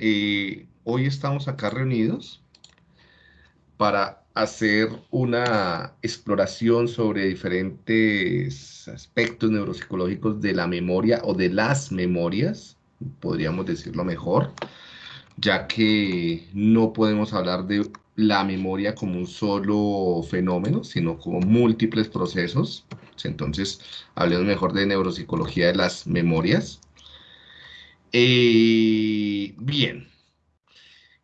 eh, hoy estamos acá reunidos para hacer una exploración sobre diferentes aspectos neuropsicológicos de la memoria o de las memorias, podríamos decirlo mejor, ya que no podemos hablar de la memoria como un solo fenómeno, sino como múltiples procesos. Entonces, hablemos mejor de neuropsicología de las memorias. Eh, bien,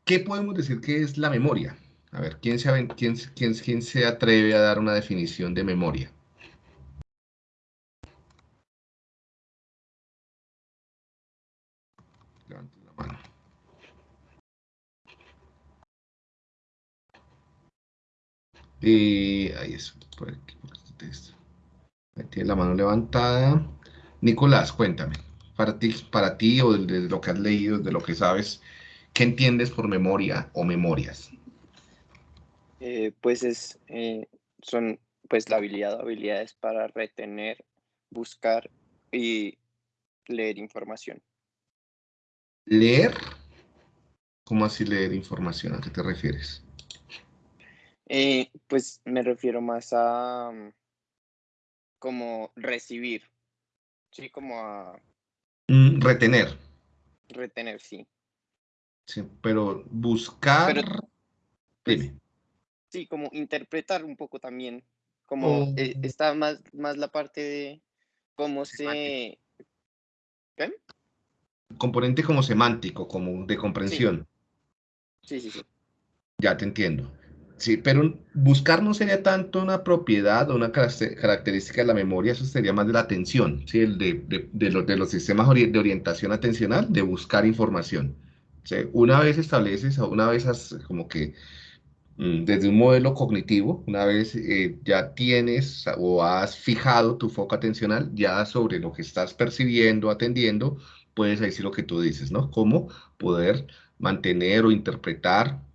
¿qué podemos decir que es la memoria? A ver, ¿quién se, atreve a dar una definición de memoria? Levante la mano. Eh, ahí es, por aquí, por este texto. Ahí tiene la mano levantada. Nicolás, cuéntame, para ti, para ti o de lo que has leído, de lo que sabes, ¿qué entiendes por memoria o memorias? Eh, pues es, eh, son pues la habilidad o habilidades para retener, buscar y leer información. ¿Leer? ¿Cómo así leer información? ¿A qué te refieres? Eh, pues me refiero más a mm, como recibir, sí, como a retener. Retener, sí. Sí, pero buscar. Pues, sí, como interpretar un poco también. Como eh, oh. está más, más la parte de cómo se. ¿Qué? Componente como semántico, como de comprensión. Sí, sí, sí. Ya te entiendo. Sí, pero buscar no sería tanto una propiedad o una característica de la memoria, eso sería más de la atención, ¿sí? El de, los, sistemas de orientación atencional, de buscar información. Una vez estableces, una vez has, como que mm, desde un modelo cognitivo, una vez eh, ya tienes o has fijado tu foco atencional ya sobre lo que estás percibiendo, atendiendo, puedes decir lo que tú dices, ¿no? Cómo poder mantener o interpretar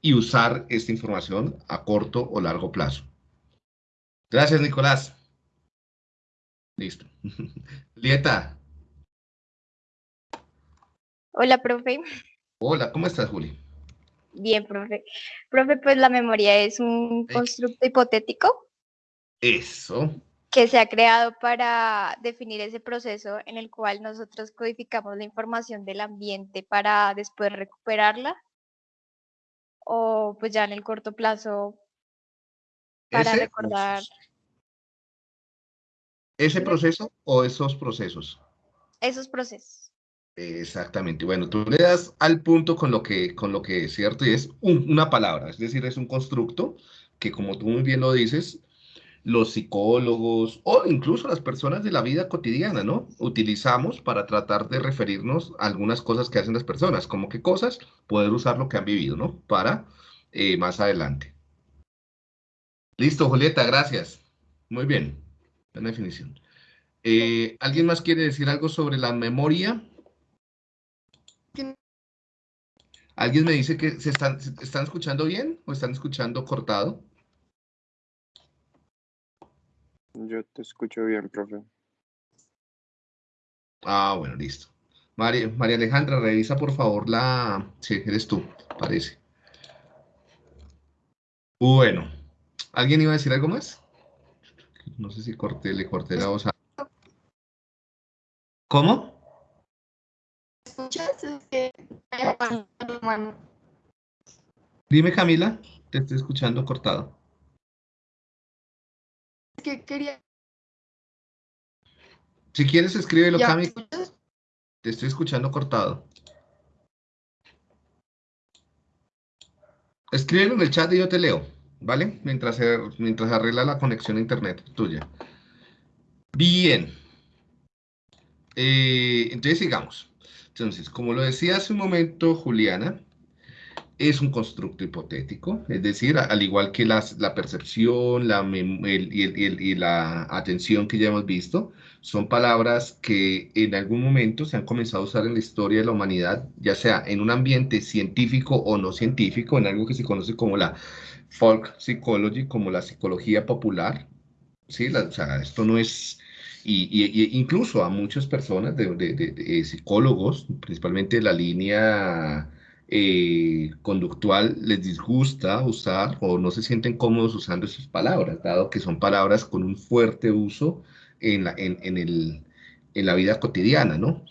y usar esta información a corto o largo plazo. Gracias, Nicolás. Listo. Lieta. Hola, profe. Hola, ¿cómo estás, Juli? Bien, profe. Profe, pues la memoria es un constructo hipotético. Eso. Que se ha creado para definir ese proceso en el cual nosotros codificamos la información del ambiente para después recuperarla. O pues ya en el corto plazo para recordar. ¿Ese proceso o esos procesos? Esos procesos. Exactamente. Bueno, tú le das al punto con lo que, con lo que es cierto y es una palabra, es decir, es un constructo que como tú muy bien lo dices, los psicólogos o incluso las personas de la vida cotidiana, ¿no? Utilizamos para tratar de referirnos a algunas cosas que hacen las personas, como qué cosas, poder usar lo que han vivido, ¿no? Para eh, más adelante. Listo, Julieta, gracias. Muy bien, buena definición. Eh, ¿Alguien más quiere decir algo sobre la memoria? ¿Alguien me dice que se están, están escuchando bien o están escuchando cortado? Yo te escucho bien, profe. Ah, bueno, listo. María, María Alejandra, revisa por favor la... Sí, eres tú, parece. Bueno, ¿alguien iba a decir algo más? No sé si corté, le corté la voz a... ¿Cómo? ¿Escuchas? Dime, Camila, te estoy escuchando cortado. Que quería... Si quieres, escríbelo, Camila. Te estoy escuchando cortado. Escríbelo en el chat y yo te leo, ¿vale? Mientras, mientras arregla la conexión a internet tuya. Bien. Eh, entonces sigamos. Entonces, como lo decía hace un momento Juliana, es un constructo hipotético, es decir, al igual que la percepción la y, la atención que ya hemos visto, son palabras que en algún momento se han comenzado a usar en la historia de la humanidad, ya sea en un ambiente científico o no científico, en algo que se conoce como la folk psychology, como la psicología popular. ¿sí? o sea, esto no es y, incluso a muchas personas, de, psicólogos, principalmente de la línea eh, conductual, les disgusta usar o no se sienten cómodos usando esas palabras, dado que son palabras con un fuerte uso en la, en, el, en la vida cotidiana, ¿no?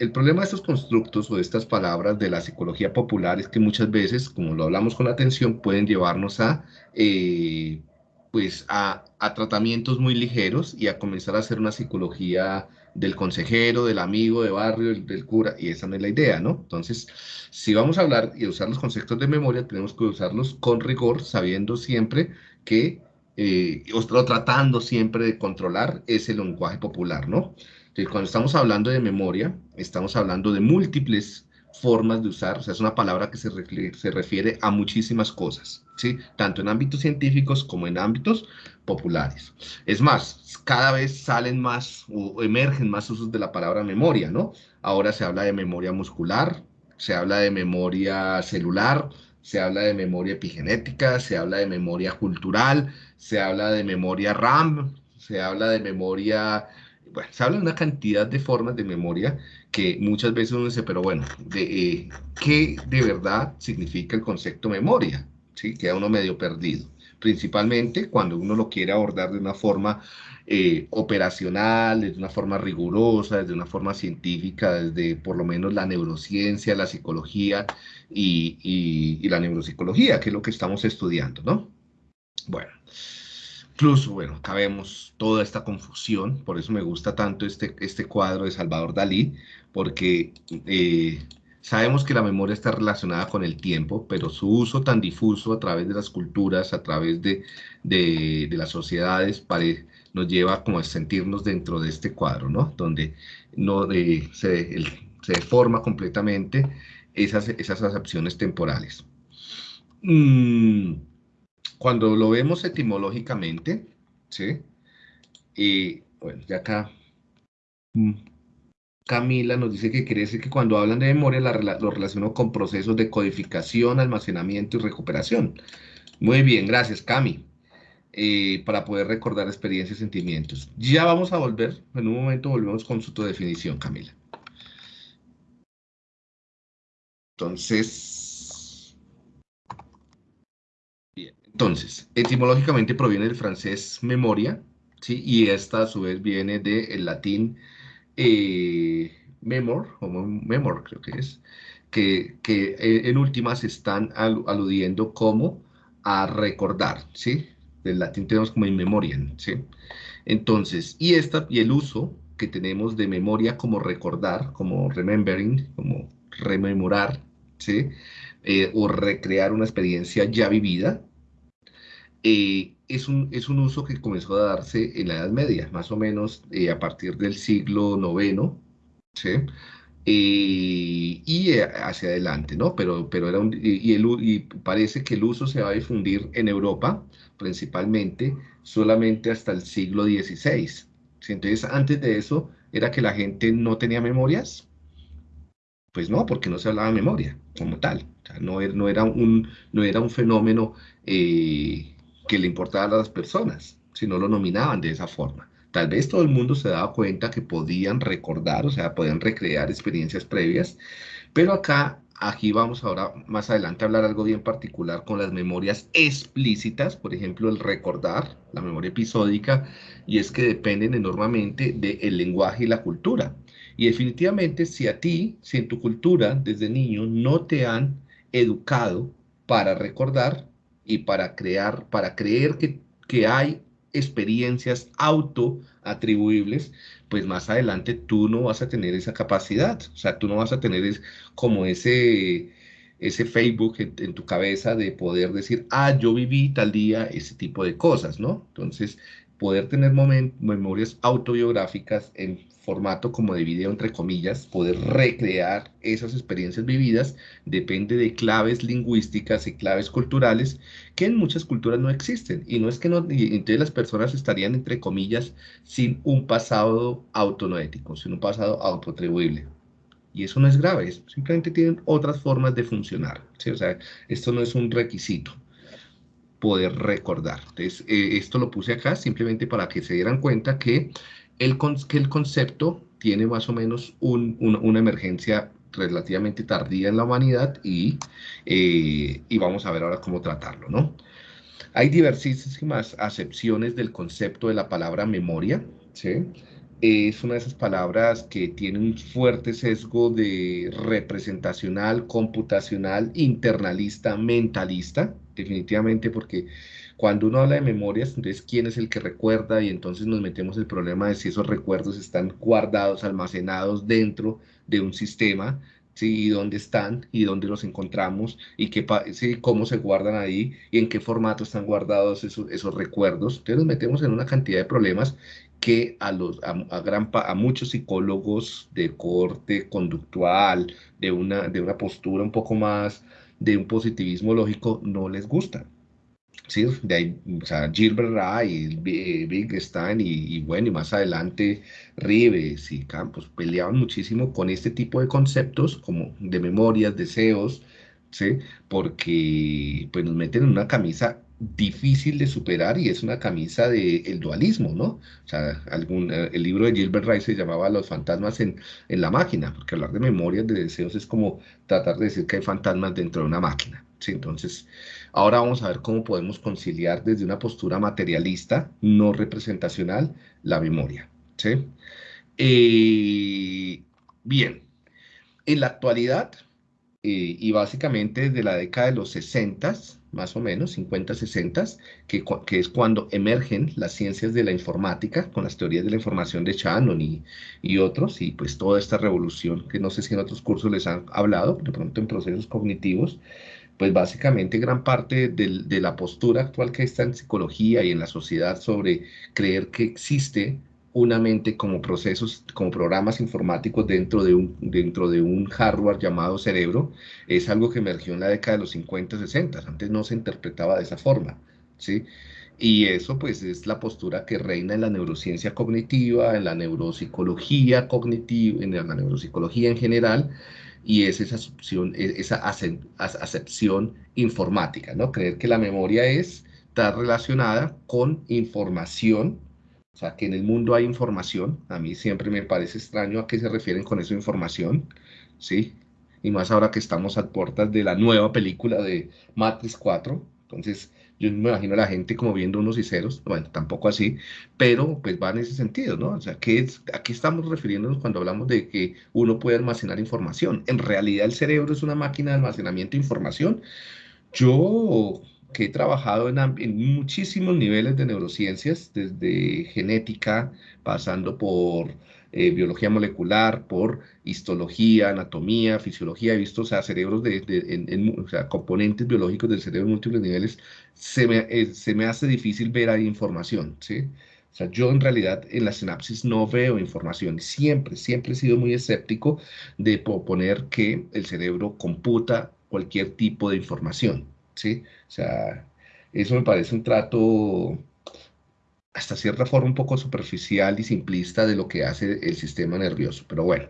El problema de estos constructos o de estas palabras de la psicología popular es que muchas veces, como lo hablamos con atención, pueden llevarnos a eh, pues a, tratamientos muy ligeros y a comenzar a hacer una psicología del consejero, del amigo, de barrio, del, cura, y esa no es la idea, ¿no? Entonces, si vamos a hablar y usar los conceptos de memoria, tenemos que usarlos con rigor, sabiendo siempre que, eh, o, tratando siempre de controlar ese lenguaje popular, ¿no? Entonces, cuando estamos hablando de memoria, estamos hablando de múltiples formas de usar, o sea, es una palabra que se, se refiere a muchísimas cosas, ¿sí? Tanto en ámbitos científicos como en ámbitos populares. Es más, cada vez salen más o emergen más usos de la palabra memoria, ¿no? Ahora se habla de memoria muscular, se habla de memoria celular, se habla de memoria epigenética, se habla de memoria cultural, se habla de memoria RAM, se habla de memoria bueno, se habla de una cantidad de formas de memoria que muchas veces uno dice, pero bueno, de, eh, ¿qué de verdad significa el concepto memoria? ¿Sí? Queda uno medio perdido. Principalmente cuando uno lo quiere abordar de una forma eh, operacional, de una forma rigurosa, de una forma científica, desde por lo menos la neurociencia, la psicología y, la neuropsicología, que es lo que estamos estudiando, ¿no? Bueno. Incluso, bueno, acá vemos toda esta confusión, por eso me gusta tanto este, este cuadro de Salvador Dalí, porque eh, sabemos que la memoria está relacionada con el tiempo, pero su uso tan difuso a través de las culturas, a través de, de, las sociedades, nos lleva como a sentirnos dentro de este cuadro, ¿no? Donde no, eh, se, se deforma completamente esas, esas acepciones temporales. Mm, cuando lo vemos etimológicamente, ¿sí? Y bueno, ya acá mm, Camila nos dice que quiere que cuando hablan de memoria lo relaciono con procesos de codificación, almacenamiento y recuperación. Muy bien, gracias Cami. Eh, para poder recordar experiencias y sentimientos. Ya vamos a volver, en un momento volvemos con su definición, Camila. Entonces, Entonces, etimológicamente proviene del francés memoria, ¿sí? y esta a su vez viene del latín eh, memor, o memor creo que es, que, eh, en últimas están aludiendo como a recordar, ¿sí? Del latín tenemos como in memoriam, ¿sí? Entonces, y, esta, y el uso que tenemos de memoria como recordar, como remembering, como rememorar, ¿sí? Eh, o recrear una experiencia ya vivida, es, un, es un uso que comenzó a darse en la Edad Media, más o menos eh, a partir del siglo IX, ¿sí? Eh, y hacia adelante, ¿no? Pero, pero era un, y, el, y parece que el uso se va a difundir en Europa, principalmente, solamente hasta el siglo XVI. Entonces, antes de eso, ¿era que la gente no tenía memorias? Pues no, porque no se hablaba de memoria como tal. no, no, era un, no era un fenómeno que le importaba a las personas, si no lo nominaban de esa forma. Tal vez todo el mundo se daba cuenta que podían recordar, o sea, podían recrear experiencias previas, pero acá, aquí vamos ahora más adelante a hablar algo bien particular con las memorias explícitas, por ejemplo, el recordar, la memoria episódica, y es que dependen enormemente del lenguaje y la cultura. Y definitivamente, si a ti, si en tu cultura desde niño no te han educado para recordar, y para crear, para creer que, que hay experiencias autoatribuibles, pues más adelante tú no vas a tener esa capacidad, o sea, tú no vas a tener como ese, ese Facebook en, en, tu cabeza de poder decir, ah, yo viví tal día ese tipo de cosas, ¿no? Entonces, poder tener memorias autobiográficas en formato como de video, entre comillas, poder recrear esas experiencias vividas, depende de claves lingüísticas y claves culturales que en muchas culturas no existen. Y no es que no, entonces las personas estarían, entre comillas, sin un pasado autonoético, sin un pasado autoatribuible. Y eso no es grave, simplemente tienen otras formas de funcionar. O sea, esto no es un requisito poder recordar. Entonces, eh, esto lo puse acá simplemente para que se dieran cuenta que el, que el concepto tiene más o menos una emergencia relativamente tardía en la humanidad y, eh, y vamos a ver ahora cómo tratarlo, ¿no? Hay diversísimas acepciones del concepto de la palabra memoria, ¿sí? Es una de esas palabras que tiene un fuerte sesgo de representacional, computacional, internalista, mentalista, definitivamente porque cuando uno habla de memorias, entonces quién es el que recuerda y entonces nos metemos el problema de si esos recuerdos están guardados, almacenados dentro de un sistema ¿sí? y dónde están y dónde los encontramos y qué, ¿sí? cómo se guardan ahí y en qué formato están guardados esos, esos recuerdos. Entonces nos metemos en una cantidad de problemas que a, los, a, gran, a muchos psicólogos de corte conductual, de una, de una postura un poco más de un positivismo lógico, no les gusta. Sí, de ahí, o sea, Gilbert Ray, Wittgenstein y, y, bueno, y más adelante Rives y Campos peleaban muchísimo con este tipo de conceptos como de memorias, deseos, ¿sí? Porque pues nos meten en una camisa difícil de superar y es una camisa del el dualismo, ¿no? O sea, algún, eh, el libro de Gilbert Rice se llamaba Los fantasmas en, en la máquina, porque hablar de memorias, de deseos es como tratar de decir que hay fantasmas dentro de una máquina, ¿sí? Entonces, ahora vamos a ver cómo podemos conciliar desde una postura materialista, no representacional, la memoria, ¿sí? Eh, bien, en la actualidad, eh, y básicamente desde la década de los 60, más o menos, 50, 60, que, que, es cuando emergen las ciencias de la informática con las teorías de la información de Shannon y, y, otros, y pues toda esta revolución que no sé si en otros cursos les han hablado, de pronto en procesos cognitivos, pues básicamente gran parte de, la postura actual que está en psicología y en la sociedad sobre creer que existe una mente como procesos, como programas informáticos dentro de, un, dentro de un hardware llamado cerebro, es algo que emergió en la década de los 50, 60. Antes no se interpretaba de esa forma, ¿sí? Y eso pues es la postura que reina en la neurociencia cognitiva, en la neuropsicología cognitiva, en la neuropsicología en general, y es esa, acepción, esa acepción informática, ¿no? Creer que la memoria es, está relacionada con información, o sea, que en el mundo hay información. A mí siempre me parece extraño a qué se refieren con eso información, ¿sí? Y más ahora que estamos a puertas de la nueva película de Matrix 4. Entonces, yo me imagino a la gente como viendo unos y ceros. Bueno, tampoco así, pero pues va en ese sentido, ¿no? O sea, ¿qué es, ¿a qué estamos refiriéndonos cuando hablamos de que uno puede almacenar información? En realidad el cerebro es una máquina de almacenamiento de información. Yo que he trabajado en, muchísimos niveles de neurociencias, desde genética, pasando por eh, biología molecular, por histología, anatomía, fisiología, he visto, o sea, cerebros de, en, o sea, componentes biológicos del cerebro en múltiples niveles, se me, eh, se me hace difícil ver ahí información, ¿sí? O sea, yo en realidad en la sinapsis no veo información. Siempre, siempre he sido muy escéptico de proponer que el cerebro computa cualquier tipo de información. ¿sí? O sea, eso me parece un trato hasta cierta forma un poco superficial y simplista de lo que hace el sistema nervioso, pero bueno,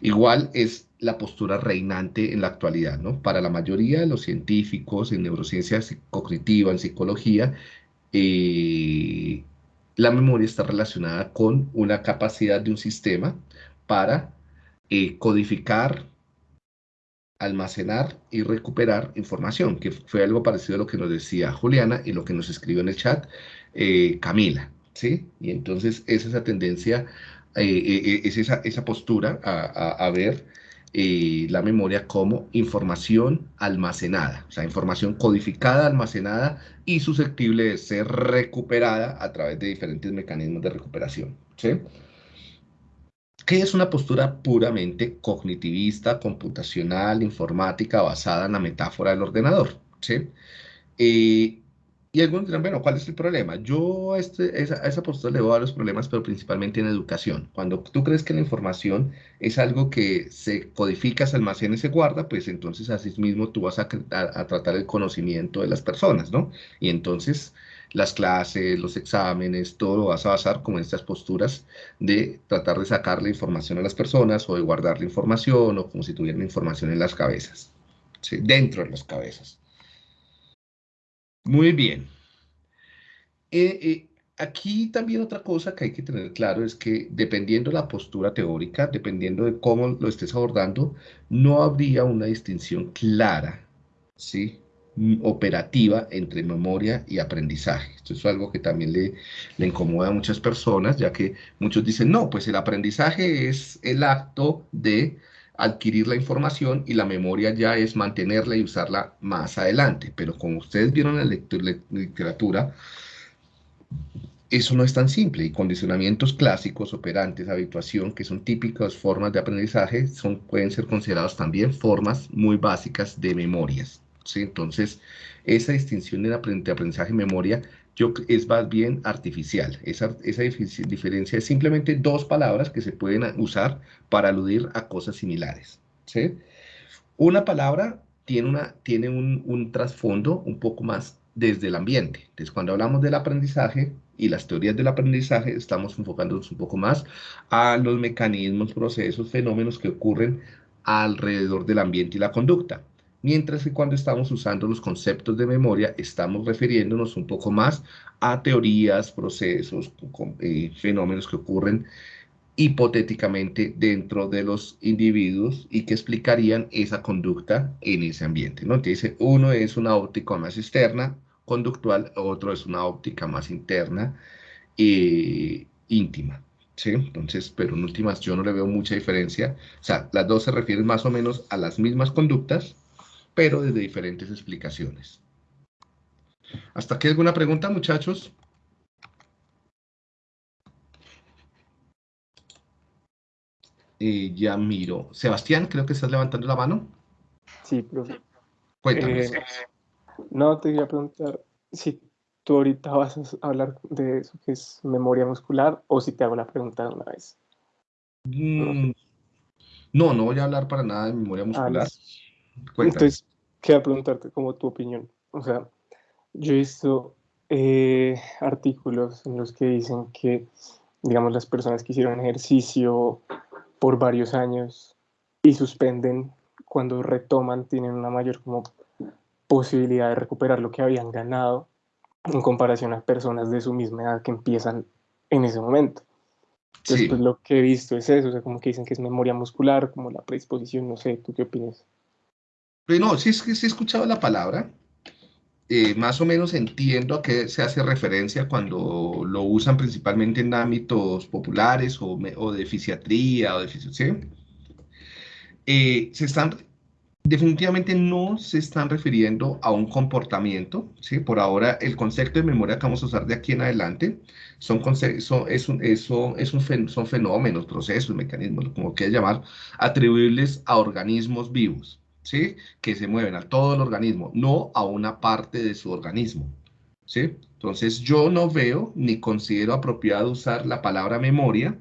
igual es la postura reinante en la actualidad, ¿no? Para la mayoría de los científicos en neurociencia cognitiva, en psicología, eh, la memoria está relacionada con una capacidad de un sistema para eh, codificar, almacenar y recuperar información, que fue algo parecido a lo que nos decía Juliana y lo que nos escribió en el chat eh, Camila, ¿sí? Y entonces es esa tendencia, eh, eh, es esa, esa postura a, a, ver la memoria como información almacenada, o sea, información codificada, almacenada y susceptible de ser recuperada a través de diferentes mecanismos de recuperación, ¿sí? ¿Qué es una postura puramente cognitivista, computacional, informática, basada en la metáfora del ordenador? ¿sí? Y algunos dirán, bueno, ¿cuál es el problema? Yo a, este, esa, esa, postura le voy a los problemas, pero principalmente en educación. Cuando tú crees que la información es algo que se codifica, se almacena y se guarda, pues entonces así mismo tú vas a, a, a tratar el conocimiento de las personas, ¿no? Y entonces las clases, los exámenes, todo lo vas a basar como en estas posturas de tratar de sacar la información a las personas o de guardar la información o como si tuvieran información en las cabezas, ¿sí? dentro de las cabezas. Muy bien. Eh, eh, aquí también otra cosa que hay que tener claro es que dependiendo de la postura teórica, dependiendo de cómo lo estés abordando, no habría una distinción clara, ¿sí? operativa entre memoria y aprendizaje. Esto es algo que también le, le, incomoda a muchas personas, ya que muchos dicen, no, pues el aprendizaje es el acto de adquirir la información y la memoria ya es mantenerla y usarla más adelante. Pero como ustedes vieron en la literatura, eso no es tan simple y condicionamientos clásicos, operantes, habituación, que son típicas formas de aprendizaje, son, pueden ser considerados también formas muy básicas de memorias. ¿sí? Entonces, esa distinción de aprendizaje y memoria es más bien artificial. Esa, esa diferencia es simplemente dos palabras que se pueden usar para aludir a cosas similares. Una palabra tiene, una, tiene un, un trasfondo un poco más desde el ambiente. Entonces, cuando hablamos del aprendizaje y las teorías del aprendizaje, estamos enfocándonos un poco más a los mecanismos, procesos, fenómenos que ocurren alrededor del ambiente y la conducta. Mientras que cuando estamos usando los conceptos de memoria, estamos refiriéndonos un poco más a teorías, procesos, eh, fenómenos que ocurren hipotéticamente dentro de los individuos y que explicarían esa conducta en ese ambiente. ¿no? Entonces, uno es una óptica más externa, conductual, otro es una óptica más interna e íntima. ¿sí? Entonces, pero en últimas yo no le veo mucha diferencia. O sea, las dos se refieren más o menos a las mismas conductas, pero desde diferentes explicaciones. ¿Hasta aquí alguna pregunta, muchachos? Eh, ya miro. Sebastián, creo que estás levantando la mano. Sí, profe. Cuéntame. Eh, no, te quería preguntar si tú ahorita vas a hablar de eso que es memoria muscular o si te hago la pregunta de una vez. Mm, no, no voy a hablar para nada de memoria ah, muscular. Entonces, quería preguntarte como tu opinión. O sea, yo he visto eh, artículos en los que dicen que, digamos, las personas que hicieron ejercicio por varios años y suspenden, cuando retoman tienen una mayor como posibilidad de recuperar lo que habían ganado en comparación a personas de su misma edad que empiezan en ese momento. Entonces, pues, lo que he visto es eso, o sea, como que dicen que es memoria muscular, como la predisposición, no sé, ¿tú qué opinas? Pues no, sí, sí he escuchado la palabra, eh, más o menos entiendo a qué se hace referencia cuando lo usan principalmente en ámbitos populares o, o de fisiatría o de fisiología. Eh, se están definitivamente no se están refiriendo a un comportamiento, ¿sí? Por ahora, el concepto de memoria que vamos a usar de aquí en adelante son, son, es es un son fenómenos, procesos, mecanismos, como quieras llamar, atribuibles a organismos vivos, Que se mueven a todo el organismo, no a una parte de su organismo, ¿sí? Entonces, yo no veo ni considero apropiado usar la palabra memoria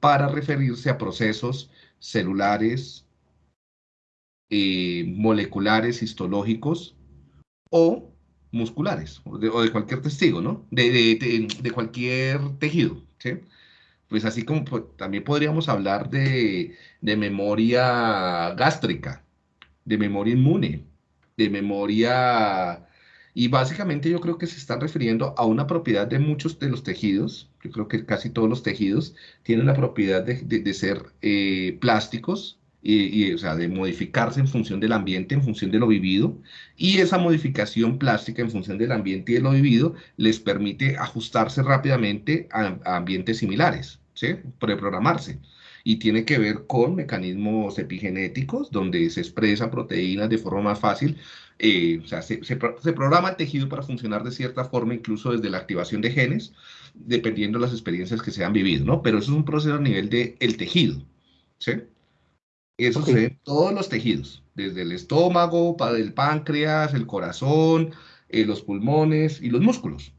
para referirse a procesos celulares, eh, moleculares, histológicos o musculares, o de, cualquier testigo, ¿no? De, cualquier tejido, ¿sí? Pues así como pues, también podríamos hablar de, memoria gástrica, de memoria inmune, de memoria... Y básicamente yo creo que se están refiriendo a una propiedad de muchos de los tejidos, yo creo que casi todos los tejidos tienen la propiedad de, ser eh, plásticos, y, o sea, de modificarse en función del ambiente, en función de lo vivido, y esa modificación plástica en función del ambiente y de lo vivido les permite ajustarse rápidamente a, ambientes similares, ¿sí? Preprogramarse. Y tiene que ver con mecanismos epigenéticos, donde se expresan proteínas de forma más fácil, eh, o sea, se, se, programa el tejido para funcionar de cierta forma, incluso desde la activación de genes, dependiendo de las experiencias que se han vivido, ¿no? Pero eso es un proceso a nivel del el tejido, ¿sí? Eso sucede en todos los tejidos, desde el estómago, para el páncreas, el corazón, eh, los pulmones y los músculos.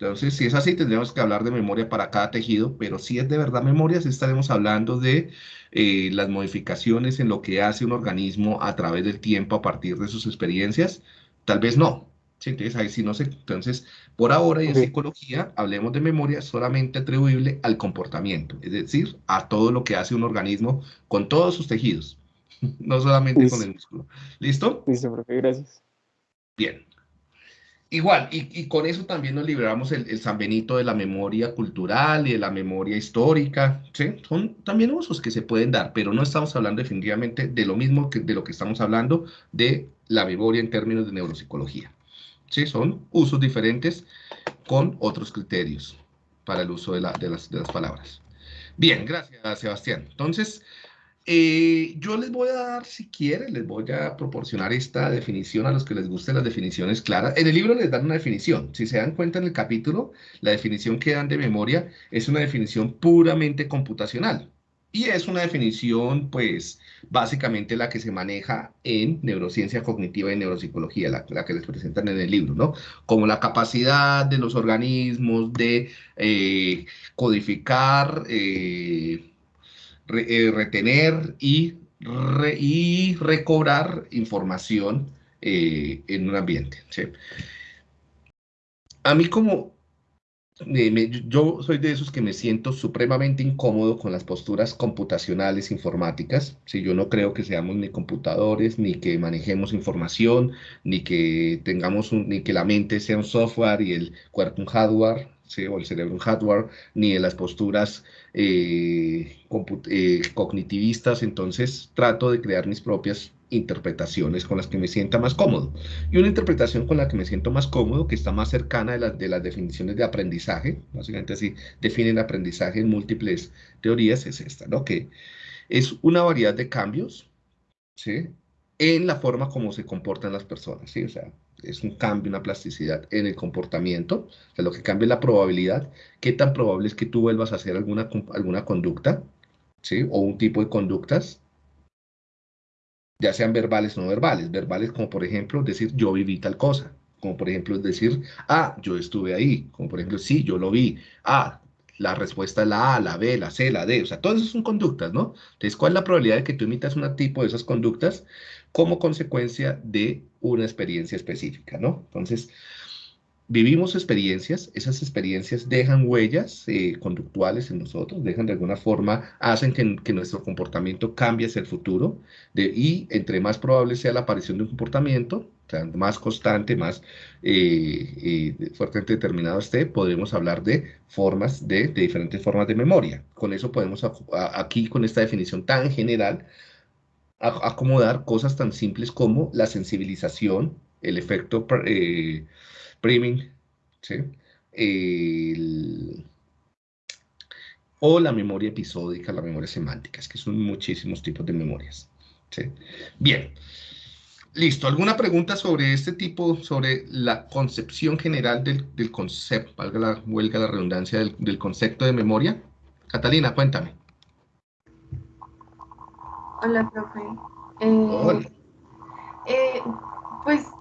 Entonces, si es así, tendríamos que hablar de memoria para cada tejido, pero si es de verdad memoria, sí estaremos hablando de eh, las modificaciones en lo que hace un organismo a través del tiempo a partir de sus experiencias. Tal vez no, entonces, ahí sí no sé. Entonces, por ahora y en psicología, hablemos de memoria solamente atribuible al comportamiento, es decir, a todo lo que hace un organismo con todos sus tejidos, no solamente con el músculo. ¿Listo? Listo, profe, gracias. Bien. Igual, y, con eso también nos liberamos el, San Benito de la memoria cultural y de la memoria histórica, ¿sí? Son también usos que se pueden dar, pero no estamos hablando definitivamente de lo mismo que de lo que estamos hablando de la memoria en términos de neuropsicología. ¿Sí? Son usos diferentes con otros criterios para el uso de, las, de las palabras. Bien, gracias, Sebastián. Entonces, eh, yo les voy a dar, si quieren, les voy a proporcionar esta definición a los que les gusten las definiciones claras. En el libro les dan una definición. Si se dan cuenta en el capítulo, la definición que dan de memoria es una definición puramente computacional. Y es una definición, pues, básicamente la que se maneja en neurociencia cognitiva y neuropsicología, la, que les presentan en el libro, ¿no? Como la capacidad de los organismos de eh, codificar, eh, eh, retener y, y, recobrar información eh, en un ambiente. A mí como yo soy de esos que me siento supremamente incómodo con las posturas computacionales informáticas. Si yo no creo que seamos ni computadores, ni que manejemos información, ni que tengamos ni que la mente sea un software y el cuerpo un hardware, o el cerebro un hardware, ni en las posturas eh, eh, cognitivistas. Entonces trato de crear mis propias interpretaciones con las que me sienta más cómodo. Y una interpretación con la que me siento más cómodo, que está más cercana de, de las definiciones de aprendizaje, básicamente así definen aprendizaje en múltiples teorías, es esta, ¿no? Que es una variedad de cambios, ¿sí? En la forma como se comportan las personas, ¿sí? O sea, es un cambio, una plasticidad en el comportamiento, o sea, lo que cambia es la probabilidad, qué tan probable es que tú vuelvas a hacer alguna, alguna conducta, ¿sí? O un tipo de conductas, ya sean verbales o no verbales. Verbales como por ejemplo decir yo viví tal cosa, como por ejemplo decir, ah, yo estuve ahí, como por ejemplo, sí, yo lo vi, ah, la respuesta es la A, la B, la C, la D, o sea, todas esas son conductas, ¿no? Entonces, ¿cuál es la probabilidad de que tú imitas un tipo de esas conductas como consecuencia de una experiencia específica, ¿no? Entonces, vivimos experiencias, esas experiencias dejan huellas eh, conductuales en nosotros, dejan de alguna forma, hacen que, nuestro comportamiento cambie hacia el futuro, y entre más probable sea la aparición de un comportamiento, más constante, más eh, eh, fuertemente determinado esté, podemos hablar de formas, de, diferentes formas de memoria. Con eso podemos, aquí con esta definición tan general, acomodar cosas tan simples como la sensibilización, el efecto priming, ¿sí? o la memoria episódica, la memoria semántica, es que son muchísimos tipos de memorias. ¿sí? Bien, listo. ¿Alguna pregunta sobre este tipo, sobre la concepción general del, concepto, valga la huelga la redundancia, del, concepto de memoria? Catalina, cuéntame. Hola, profe. Hola. Eh, eh, pues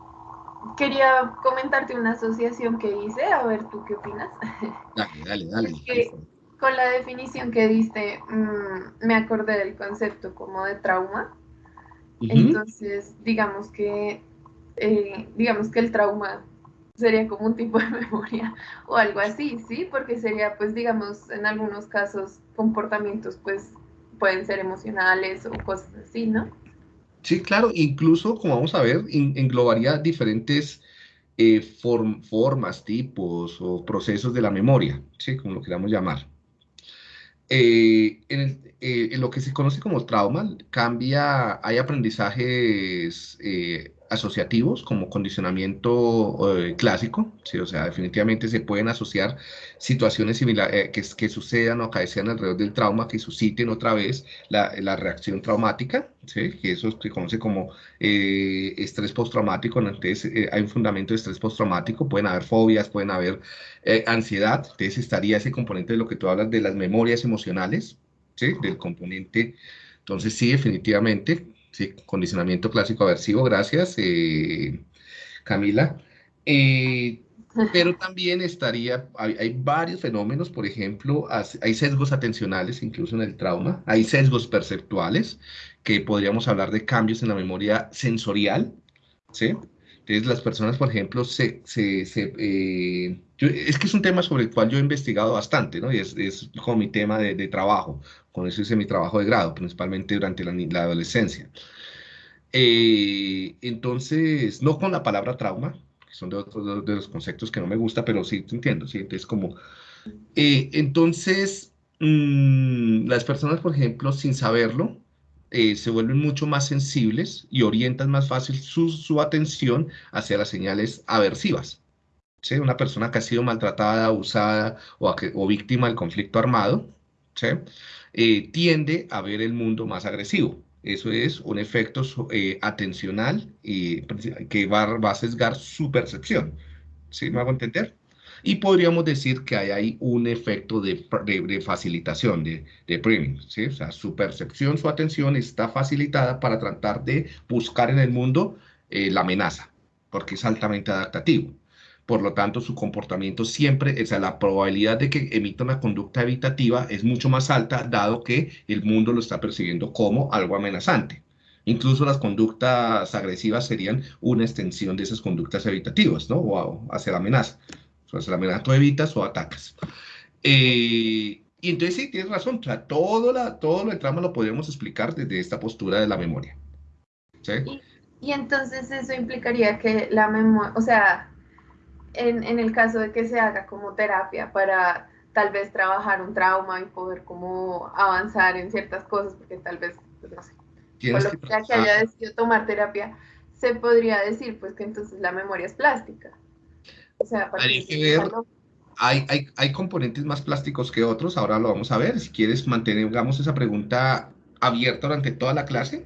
quería comentarte una asociación que hice, a ver tú qué opinas. Dale, dale, dale. con la definición que diste, mm, me acordé del concepto como de trauma. Entonces, digamos que, eh, digamos que el trauma sería como un tipo de memoria o algo así, ¿sí? Porque sería, pues, digamos, en algunos casos, comportamientos, pues, pueden ser emocionales o cosas así, ¿no? Sí, claro, incluso, como vamos a ver, englobaría diferentes eh, formas, tipos o procesos de la memoria, ¿sí? como lo queramos llamar. Eh, en, eh, lo que se conoce como trauma, cambia, hay aprendizajes asociativos como condicionamiento eh, clásico, ¿sí? o sea, definitivamente se pueden asociar situaciones similares eh, que, sucedan o acaecen alrededor del trauma que susciten otra vez la, la reacción traumática, ¿sí? que eso se conoce como eh, estrés postraumático, entonces hay un fundamento de estrés postraumático, pueden haber fobias, pueden haber ansiedad, entonces estaría ese componente de lo que tú hablas de las memorias emocionales, del componente, entonces sí, definitivamente Sí, condicionamiento clásico aversivo, gracias, eh, Camila. Eh, pero también estaría, hay, varios fenómenos, por ejemplo, hay sesgos atencionales, incluso en el trauma, hay sesgos perceptuales, que podríamos hablar de cambios en la memoria sensorial, ¿sí? Entonces, las personas, por ejemplo, se, se, eh, es que es un tema sobre el cual yo he investigado bastante, ¿no? Y es, es como mi tema de, trabajo, con eso hice mi trabajo de grado, principalmente durante la, la adolescencia. Eh, entonces, no con la palabra trauma, que son de otros de los conceptos que no me gusta, pero sí te entiendo, ¿sí? Entonces, como, eh, entonces, mm, las personas, por ejemplo, sin saberlo, eh, se vuelven mucho más sensibles y orientan más fácil su, su atención hacia las señales aversivas. ¿sí? Una persona que ha sido maltratada, abusada o, o víctima del conflicto armado, ¿sí? Eh, tiende a ver el mundo más agresivo. Eso es un efecto eh, atencional que va, va, a sesgar su percepción. ¿Sí me hago entender? Y podríamos decir que hay ahí un efecto de, de, facilitación, de, de priming, ¿sí? O sea, su percepción, su atención está facilitada para tratar de buscar en el mundo eh, la amenaza, porque es altamente adaptativo. Por lo tanto, su comportamiento siempre, o sea, la probabilidad de que emita una conducta evitativa es mucho más alta, dado que el mundo lo está percibiendo como algo amenazante. Incluso las conductas agresivas serían una extensión de esas conductas evitativas, ¿no? O hacia la amenaza. O hacia la amenaza tú evitas o atacas. Eh, y entonces sí, tienes razón, todo, la, todo lo de trama lo podemos explicar desde esta postura de la memoria. Y entonces eso implicaría que la memoria, o sea, en, en, el caso de que se haga como terapia para tal vez trabajar un trauma y poder como avanzar en ciertas cosas, porque tal vez, pues no sé, por lo que, que haya decidido tomar terapia, se podría decir pues que entonces la memoria es plástica. O sea, hay que ver, hay, hay, hay, componentes más plásticos que otros, ahora lo vamos a ver, si quieres mantengamos esa pregunta abierta durante toda la clase,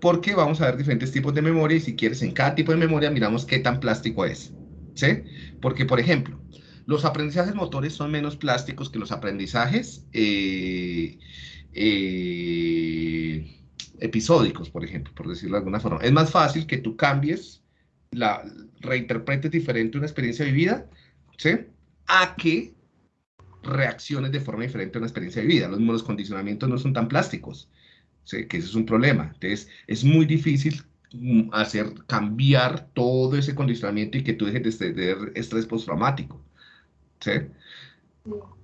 porque vamos a ver diferentes tipos de memoria y si quieres en cada tipo de memoria miramos qué tan plástico es. ¿Sí? Porque, por ejemplo, los aprendizajes motores son menos plásticos que los aprendizajes eh, eh, episódicos, por ejemplo, por decirlo de alguna forma. Es más fácil que tú cambies, la, reinterpretes diferente una experiencia vivida, ¿sí? A que reacciones de forma diferente a una experiencia vivida. Los, los condicionamientos no son tan plásticos, ¿sí? que ese es un problema. Entonces, es muy difícil hacer cambiar todo ese condicionamiento y que tú dejes de tener estrés postraumático. ¿Sí?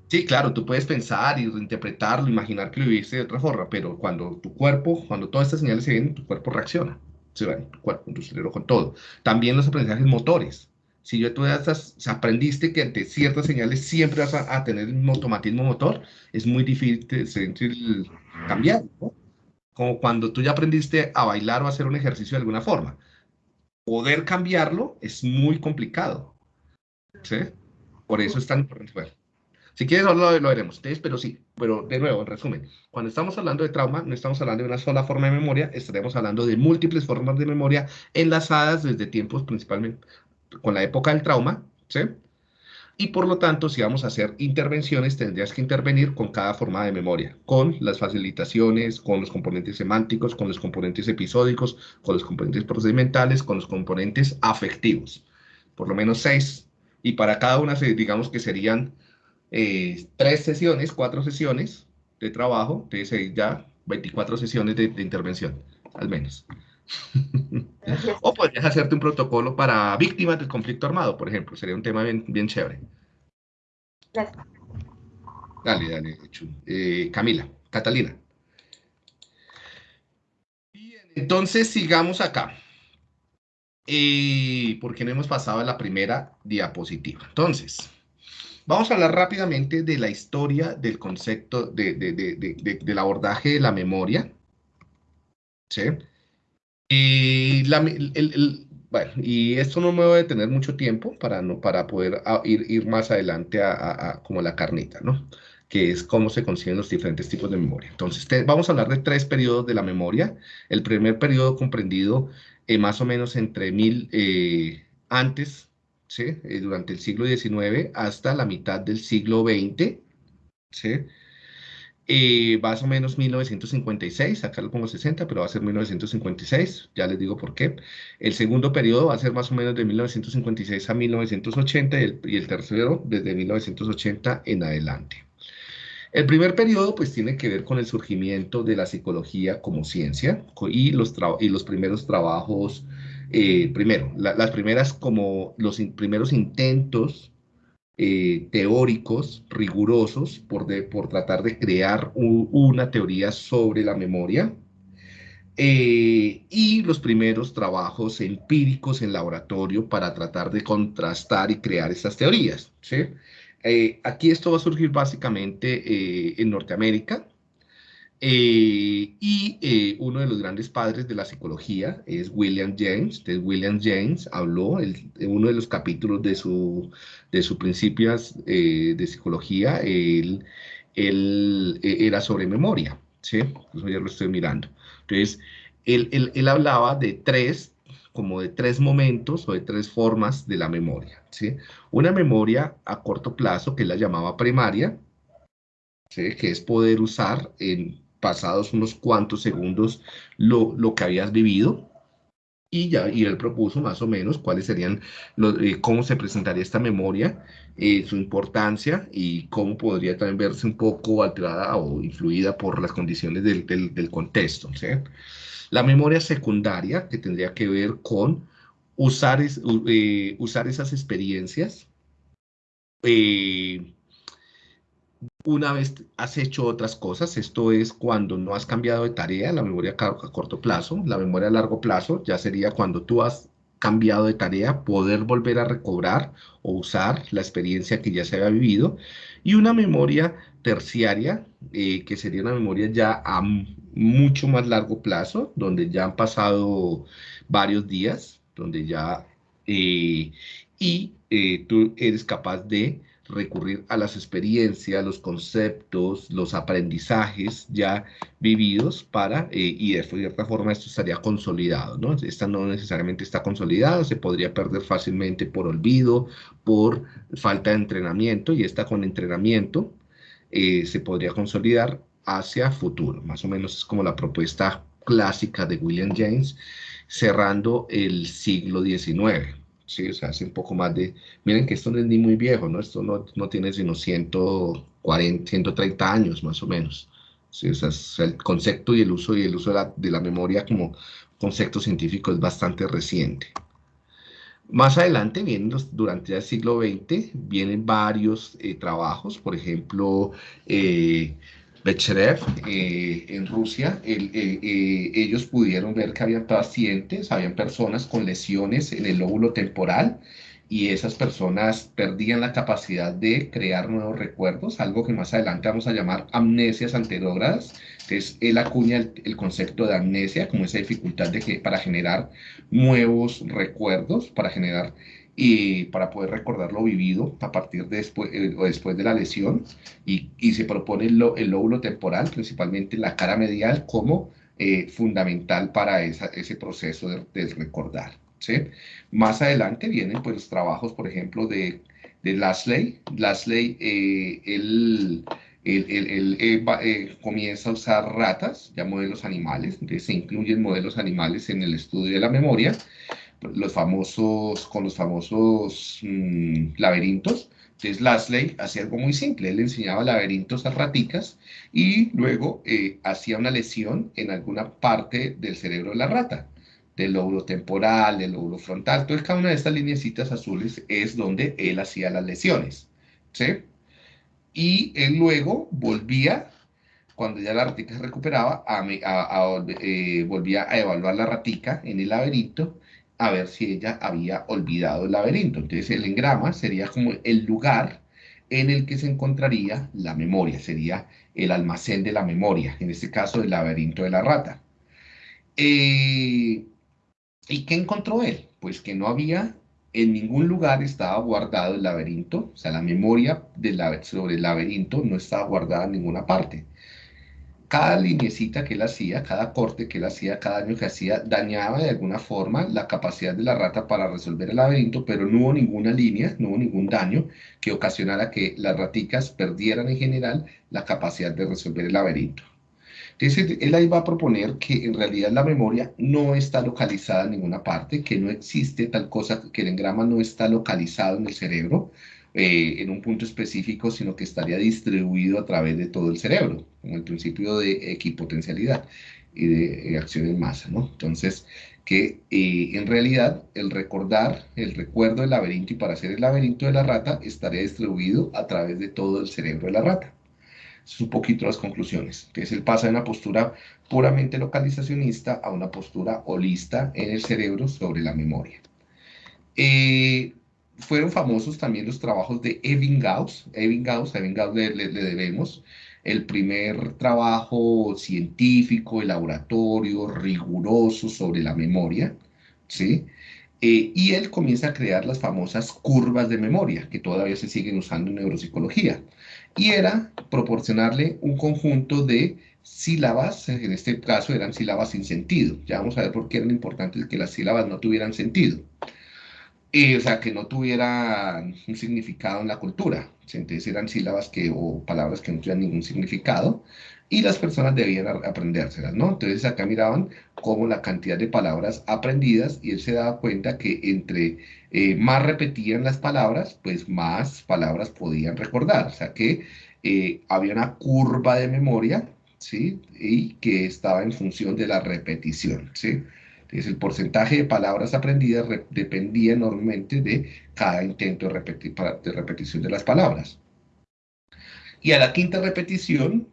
Sí, claro, tú puedes pensar y reinterpretarlo, imaginar que lo viviste de otra forma, pero cuando tu cuerpo, cuando todas estas señales se vienen, tu cuerpo reacciona. ¿sí? Tu cuerpo, tu cerebro, con todo. También los aprendizajes motores. Si yo tú estás, aprendiste que ante ciertas señales siempre vas a, tener un automatismo motor, es muy difícil cambiar. ¿no? Como cuando tú ya aprendiste a bailar o a hacer un ejercicio de alguna forma. Poder cambiarlo es muy complicado. ¿Sí? Por eso es tan importante. Bueno, si quieres, ahora lo, veremos. Pero sí, pero de nuevo, en resumen, cuando estamos hablando de trauma, no estamos hablando de una sola forma de memoria, estaremos hablando de múltiples formas de memoria enlazadas desde tiempos principalmente con la época del trauma, ¿sí? Y por lo tanto, si vamos a hacer intervenciones, tendrías que intervenir con cada forma de memoria, con las facilitaciones, con los componentes semánticos, con los componentes episódicos, con los componentes procedimentales, con los componentes afectivos. Por lo menos seis. Y para cada una, digamos que serían eh, tres sesiones, cuatro sesiones de trabajo, entonces ya 24 sesiones de, intervención, al menos. O podrías hacerte un protocolo para víctimas del conflicto armado, por ejemplo. Sería un tema bien, bien chévere. Dale, dale, eh, Camila, Catalina. Bien, entonces sigamos acá. Eh, porque no hemos pasado a la primera diapositiva. Entonces, vamos a hablar rápidamente de la historia del concepto de, del abordaje de la memoria. ¿Sí? Y la, el, bueno, y esto no me va a detener mucho tiempo para, no, para poder ah, ir, ir más adelante a, como la carnita, ¿no? Que es cómo se consiguen los diferentes tipos de memoria. Entonces, vamos a hablar de tres periodos de la memoria. El primer periodo comprendido eh, más o menos entre mil eh, antes, ¿sí? Eh, durante el siglo XIX hasta la mitad del siglo XX, ¿sí? Eh, más o menos 1956, acá lo pongo 60, pero va a ser 1956, ya les digo por qué. El segundo periodo va a ser más o menos de 1956 a 1980 y el, y el tercero desde 1980 en adelante. El primer periodo pues tiene que ver con el surgimiento de la psicología como ciencia y los, y los primeros trabajos, eh, primero, las primeras como los primeros intentos eh, teóricos rigurosos por, por tratar de crear una teoría sobre la memoria. Eh, y los primeros trabajos empíricos en laboratorio para tratar de contrastar y crear estas teorías. ¿sí? Eh, aquí esto va a surgir básicamente en Norteamérica, y uno de los grandes padres de la psicología es William James. Entonces, William James habló en uno de los capítulos de su, de sus principios de psicología, él, él, era sobre memoria. ¿sí? Eso ya lo estoy mirando. Entonces, él, hablaba de tres, como de tres momentos o de tres formas de la memoria, ¿sí? Una memoria a corto plazo, que él la llamaba primaria, ¿sí? Que es poder usar en pasados unos cuantos segundos lo, lo que habías vivido, y ya y él propuso más o menos cuáles serían, los, eh, cómo se presentaría esta memoria, eh, su importancia y cómo podría también verse un poco alterada o influida por las condiciones del, del, contexto. ¿sí? La memoria secundaria, que tendría que ver con usar, eh, usar esas experiencias una vez has hecho otras cosas, esto es cuando no has cambiado de tarea, la memoria a corto plazo, la memoria a largo plazo ya sería cuando tú has cambiado de tarea, poder volver a recobrar o usar la experiencia que ya se había vivido, y una memoria terciaria, eh, que sería una memoria ya a mucho más largo plazo, donde ya han pasado varios días, donde ya, eh, y eh, tú eres capaz de recurrir a las experiencias, los conceptos, los aprendizajes ya vividos para, eh, y de cierta forma esto estaría consolidado, ¿no? Esta no necesariamente está consolidada, se podría perder fácilmente por olvido, por falta de entrenamiento, y esta con entrenamiento eh, se podría consolidar hacia futuro, más o menos es como la propuesta clásica de William James, cerrando el siglo XIX. Sí, o sea, hace un poco más de... Miren que esto no es ni muy viejo, ¿no? Esto no, no tiene sino 140, 130 años más o menos. Sí, o el concepto y el uso y el uso de la, de la memoria como concepto científico es bastante reciente. Más adelante, vienen durante el siglo XX, vienen varios eh, trabajos, por ejemplo, eh, Becherev eh, en Rusia, eh, eh, ellos pudieron ver que habían pacientes, habían personas con lesiones en el lóbulo temporal y esas personas perdían la capacidad de crear nuevos recuerdos, algo que más adelante vamos a llamar amnesias anterógradas. Entonces, él acuña el, concepto de amnesia como esa dificultad de que, para generar nuevos recuerdos, para generar y para poder recordar lo vivido a partir de después, eh, o después de la lesión y, y se propone el, el, lóbulo temporal, principalmente la cara medial, como eh, fundamental para esa, ese proceso de, de recordar. ¿sí? Más adelante vienen pues, trabajos, por ejemplo, de, de Lasley. Lasley, eh, él, él, él, comienza a usar ratas, ya modelos animales, entonces se incluyen modelos animales en el estudio de la memoria, los famosos, con los famosos mm, laberintos. Entonces Lasley hacía algo muy simple, él enseñaba laberintos a raticas y luego eh, hacía una lesión en alguna parte del cerebro de la rata, del lóbulo temporal, del lóbulo frontal. Entonces cada una de estas líneas azules es donde él hacía las lesiones. ¿sí? Y él luego volvía cuando ya la ratica se recuperaba, a, eh, volvía a evaluar la ratica en el laberinto a ver si ella había olvidado el laberinto. Entonces el engrama sería como el lugar en el que se encontraría la memoria, sería el almacén de la memoria, en este caso el laberinto de la rata. Eh, ¿Y qué encontró él? Pues que no había, en ningún lugar estaba guardado el laberinto, o sea, la memoria sobre el laberinto no estaba guardada en ninguna parte cada linecita que él hacía, cada corte que él hacía, cada año que hacía, dañaba de alguna forma la capacidad de la rata para resolver el laberinto, pero no hubo ninguna línea, no hubo ningún daño que ocasionara que las raticas perdieran en general la capacidad de resolver el laberinto. Entonces, él ahí va a proponer que en realidad la memoria no está localizada en ninguna parte, que no existe tal cosa, que el engrama no está localizado en el cerebro, eh, en un punto específico, sino que estaría distribuido a través de todo el cerebro, como el principio de equipotencialidad y de, acción en masa, ¿no? Entonces, que eh, en realidad el recordar, el recuerdo del laberinto y para hacer el laberinto de la rata estaría distribuido a través de todo el cerebro de la rata. Es un poquito las conclusiones. Entonces él pasa de una postura puramente localizacionista a una postura holista en el cerebro sobre la memoria. Eh, fueron famosos también los trabajos de Ebbinghaus. Ebbinghaus, Ebbinghaus le, le, debemos el primer trabajo científico, laboratorio, riguroso sobre la memoria, ¿sí? Eh, y él comienza a crear las famosas curvas de memoria, que todavía se siguen usando en neuropsicología. Y era proporcionarle un conjunto de sílabas, en este caso eran sílabas sin sentido. Ya vamos a ver por qué era importante que las sílabas no tuvieran sentido. Eh, o sea, que no tuvieran un significado en la cultura. Entonces eran sílabas que, o palabras que no tuvieran ningún significado y las personas debían aprendérselas, ¿no? Entonces acá miraban cómo la cantidad de palabras aprendidas y él se daba cuenta que entre eh, más repetían las palabras, pues más palabras podían recordar. O sea que eh, había una curva de memoria, ¿sí? Y que estaba en función de la repetición, ¿sí? Entonces, el porcentaje de palabras aprendidas dependía enormemente de cada intento de, repetición de las palabras. Y a la quinta repetición,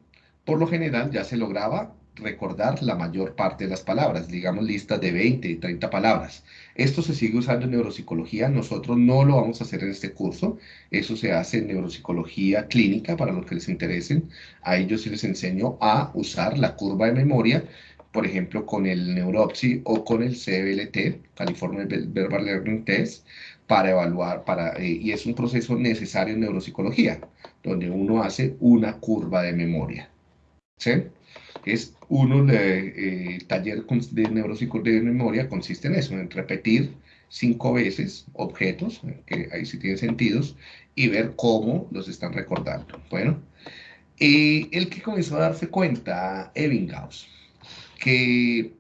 por lo general, ya se lograba recordar la mayor parte de las palabras, digamos listas de 20, 30 palabras. Esto se sigue usando en neuropsicología, nosotros no lo vamos a hacer en este curso, eso se hace en neuropsicología clínica para los que les interesen. A ellos sí les enseño a usar la curva de memoria por ejemplo, con el Neuropsy o con el CBLT, California Verbal Learning Test, para evaluar, para, eh, y es un proceso necesario en neuropsicología, donde uno hace una curva de memoria. ¿sí? Es uno, el eh, taller de neuropsicología de memoria consiste en eso, en repetir cinco veces objetos, que ahí sí tienen sentidos, y ver cómo los están recordando. Bueno, eh, el que comenzó a darse cuenta, Ebbinghaus, que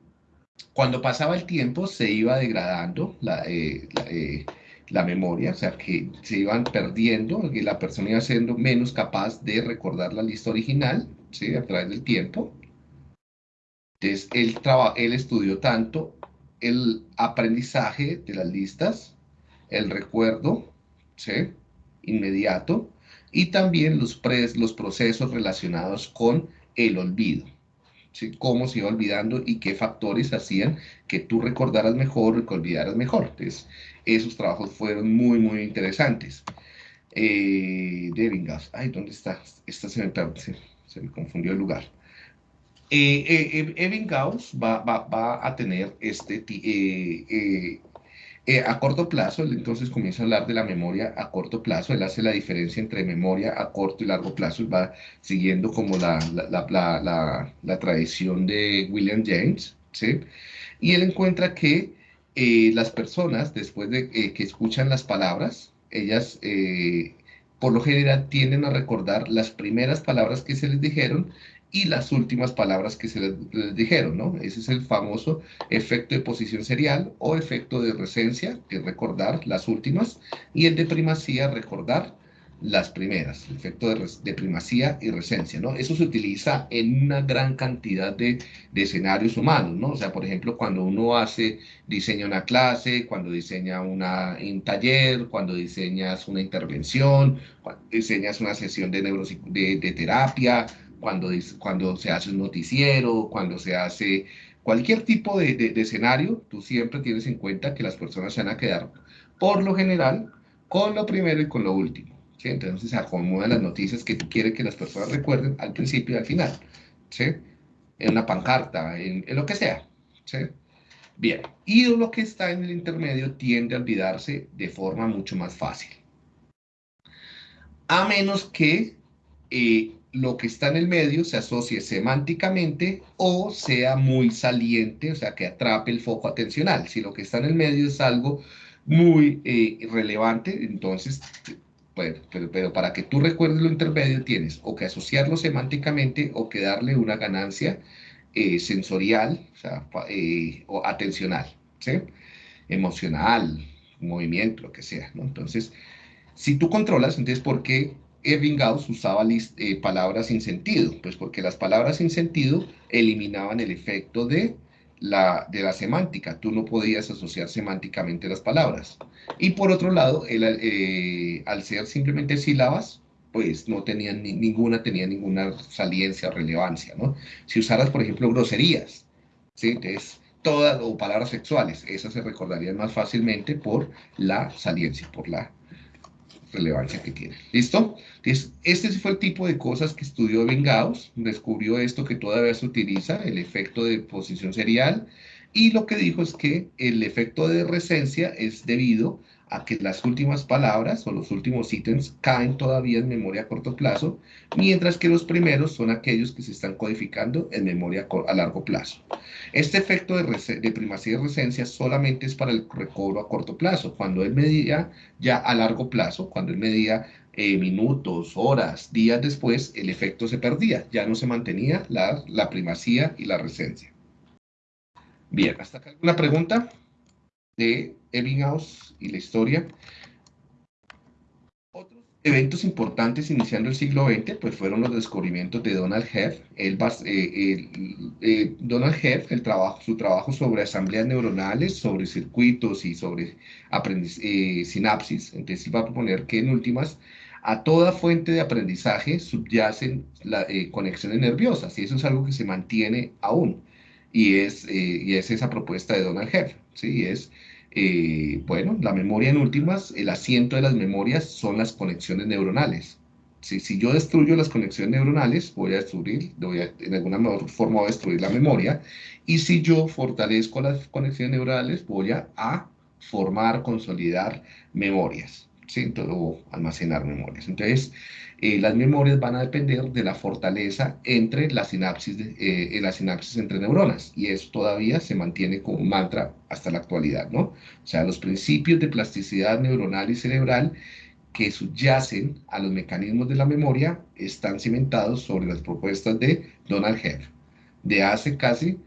cuando pasaba el tiempo se iba degradando la, eh, eh, la, memoria, o sea, que se iban perdiendo, que la persona iba siendo menos capaz de recordar la lista original, ¿sí? A través del tiempo. Entonces, él, él estudió tanto el aprendizaje de las listas, el recuerdo, ¿sí? Inmediato, y también los, los procesos relacionados con el olvido cómo se iba olvidando y qué factores hacían que tú recordaras mejor o que olvidaras mejor. Entonces, esos trabajos fueron muy, muy interesantes. Eh, ay, ¿dónde está? Esta se me, se, me confundió el lugar. Eh, eh, eh va, va, va, a tener este, eh, eh eh, a corto plazo, él entonces comienza a hablar de la memoria a corto plazo, él hace la diferencia entre memoria a corto y largo plazo, y va siguiendo como la, la, tradición de William James, ¿sí? Y él encuentra que eh, las personas, después de eh, que escuchan las palabras, ellas por lo general tienden a recordar las primeras palabras que se les dijeron y las últimas palabras que se les, dijeron, ¿no? Ese es el famoso efecto de posición serial o efecto de resencia, que es recordar las últimas, y el de primacía, recordar las primeras, el efecto de, primacía y resencia, ¿no? Eso se utiliza en una gran cantidad de, escenarios humanos, ¿no? O sea, por ejemplo, cuando uno hace, diseña una clase, cuando diseña una, un taller, cuando diseñas una intervención, cuando diseñas una sesión de, de, de terapia, cuando, cuando se hace un noticiero, cuando se hace cualquier tipo de, de, escenario, tú siempre tienes en cuenta que las personas se van a quedar, por lo general, con lo primero y con lo último. Entonces se acomodan las noticias que tú quieres que las personas recuerden al principio y al final. En una pancarta, en, lo que sea. Bien, y lo que está en el intermedio tiende a olvidarse de forma mucho más fácil. A menos que eh, lo que está en el medio se asocie semánticamente o sea muy saliente, o sea, que atrape el foco atencional. Si lo que está en el medio es algo muy eh, relevante, entonces, bueno, pero, para que tú recuerdes lo intermedio tienes o que asociarlo semánticamente o que darle una ganancia eh, sensorial o, sea, eh, atencional, ¿sí? emocional, movimiento, lo que sea, ¿no? Entonces, si tú controlas, entonces, ¿por qué Ebbinghaus usaba eh, palabras sin sentido, pues porque las palabras sin sentido eliminaban el efecto de la, de la semántica. Tú no podías asociar semánticamente las palabras. Y por otro lado, el, eh, al ser simplemente sílabas, pues no tenían ninguna, tenía ninguna saliencia relevancia, ¿no? Si usaras, por ejemplo, groserías, ¿sí? Entonces, todas, o palabras sexuales, esas se recordarían más fácilmente por la saliencia, por la relevancia que tiene. ¿Listo? Entonces, este fue el tipo de cosas que estudió Vengaos, descubrió esto que todavía se utiliza, el efecto de posición serial, y lo que dijo es que el efecto de recencia es debido a que las últimas palabras o los últimos ítems caen todavía en memoria a corto plazo, mientras que los primeros son aquellos que se están codificando en memoria a largo plazo. Este efecto de, primacía y recencia solamente es para el recobro a corto plazo. Cuando él medía ya a largo plazo, cuando él medía eh, minutos, horas, días después, el efecto se perdía, ya no se mantenía la, la primacía y la recencia. Bien, ¿hasta acá alguna pregunta? De Ebbinghaus y la historia. Otros eventos importantes iniciando el siglo XX pues fueron los descubrimientos de Donald Hebb. Eh, eh, Donald Hebb, el trabajo, su trabajo sobre asambleas neuronales, sobre circuitos y sobre eh, sinapsis. Entonces iba a proponer que en últimas a toda fuente de aprendizaje subyacen la, conexiones nerviosas y eso es algo que se mantiene aún y es, y es esa propuesta de Donald Hebb, ¿sí? Es eh, bueno, la memoria en últimas, el asiento de las memorias son las conexiones neuronales. Si, si yo destruyo las conexiones neuronales, voy a destruir, voy a, en alguna forma voy a destruir la memoria. Y si yo fortalezco las conexiones neuronales, voy a, formar, consolidar memorias, ¿sí? o almacenar memorias. Entonces, eh, las memorias van a depender de la fortaleza entre la sinapsis, eh, la sinapsis entre neuronas, y eso todavía se mantiene como mantra hasta la actualidad, ¿no? O sea, los principios de plasticidad neuronal y cerebral que subyacen a los mecanismos de la memoria están cimentados sobre las propuestas de Donald Hebb, de hace casi